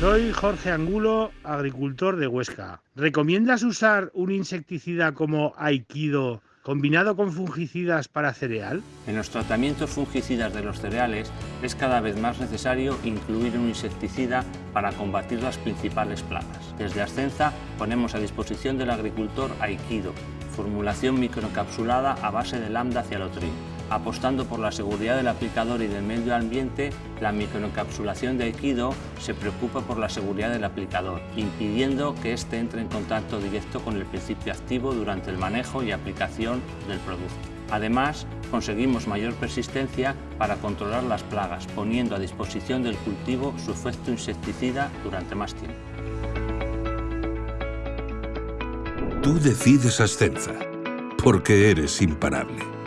Soy Jorge Angulo, agricultor de Huesca. ¿Recomiendas usar un insecticida como Aikido combinado con fungicidas para cereal? En los tratamientos fungicidas de los cereales es cada vez más necesario incluir un insecticida para combatir las principales plagas. Desde Ascenza ponemos a disposición del agricultor Aikido, formulación microencapsulada a base de lambda cialotrin Apostando por la seguridad del aplicador y del medio ambiente, la microencapsulación de Aikido se preocupa por la seguridad del aplicador, impidiendo que éste entre en contacto directo con el principio activo durante el manejo y aplicación del producto. Además, conseguimos mayor persistencia para controlar las plagas, poniendo a disposición del cultivo su efecto insecticida durante más tiempo. Tú decides Ascenza, porque eres imparable.